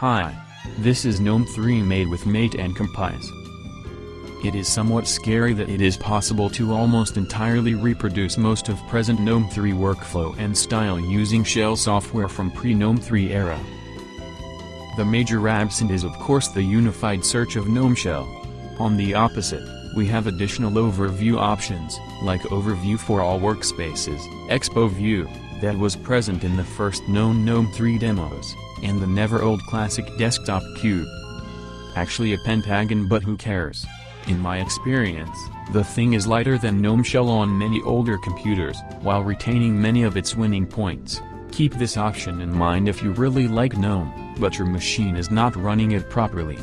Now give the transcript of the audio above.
Hi. This is GNOME 3 made with Mate and Compiz. It is somewhat scary that it is possible to almost entirely reproduce most of present GNOME 3 workflow and style using shell software from pre-GNOME 3 era. The major absent is of course the unified search of GNOME Shell. On the opposite, we have additional overview options, like Overview for all workspaces, Expo View, that was present in the first known GNOME 3 demos, and the never-old classic desktop cube. Actually a pentagon but who cares? In my experience, the thing is lighter than GNOME Shell on many older computers, while retaining many of its winning points. Keep this option in mind if you really like GNOME, but your machine is not running it properly.